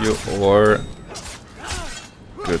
you are good.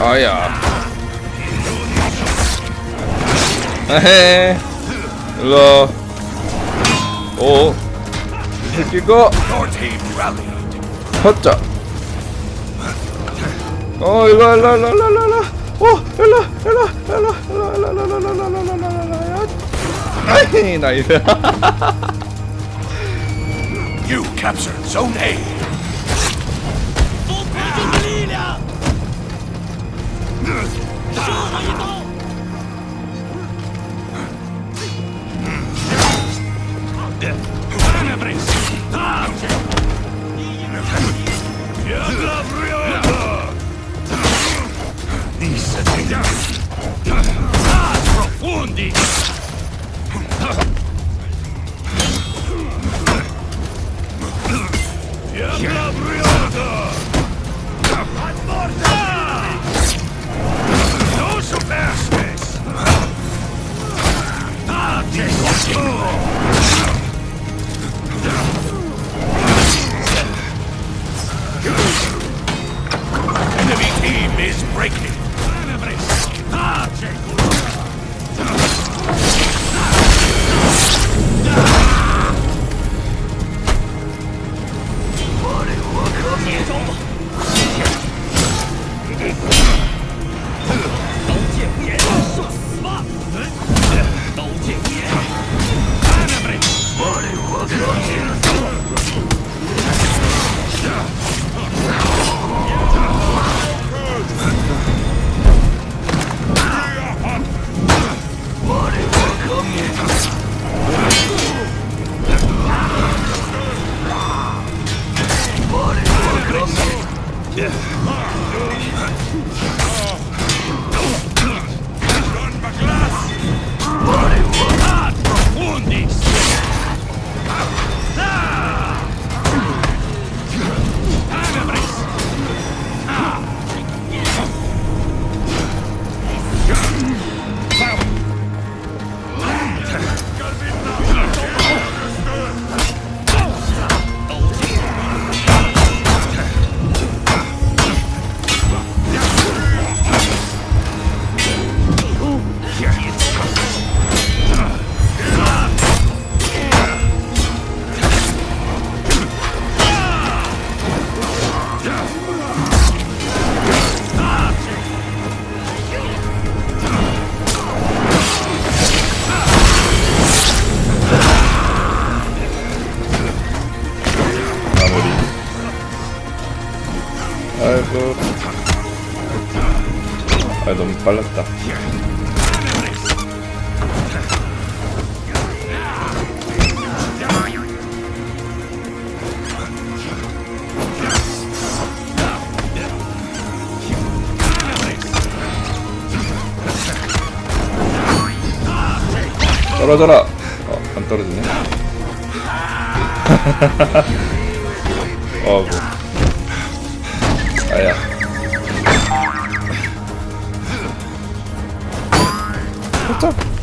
아야. 에헤. 일로. 오. rallied. 헛자. 어 일로 일로 일로 일로 일로. 어 일로 일로 일로 일로 일로 일로 일로 일로 일로 일로 일로 일로. 아이 nice. You captured Zone A. 杀我一刀！Oh! Yeah. 아 너무 빨랐다. 떨어져라. 어, 안 떨어지네. 어구. 아야. 走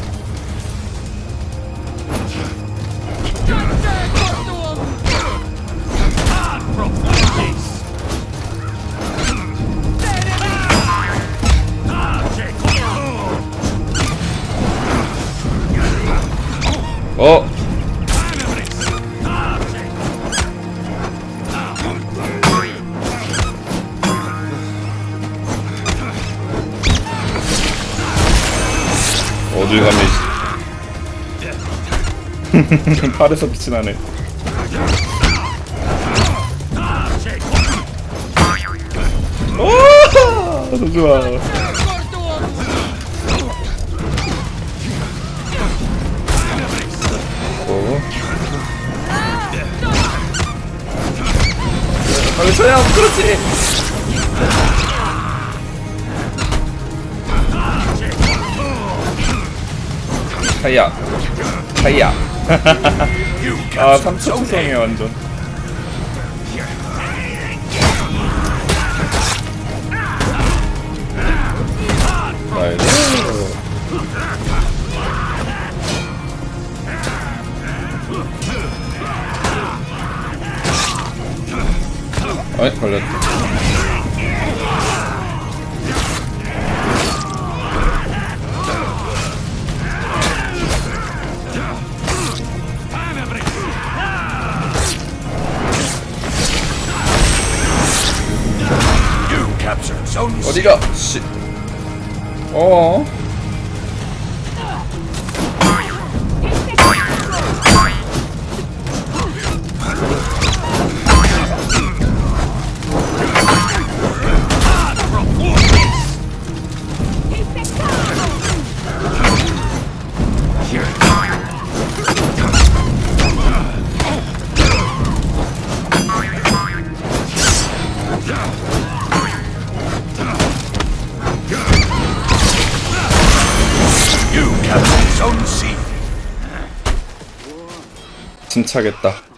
어딜 가면 팔에서 빛이 나네 오! 좋아 오. 빨리 쳐야 그렇지 하이야. You 아 captured 3초 Zone 추성해 A. 완전. 나이스. 어이 걸렸다 어디가 씨 어. 침착했다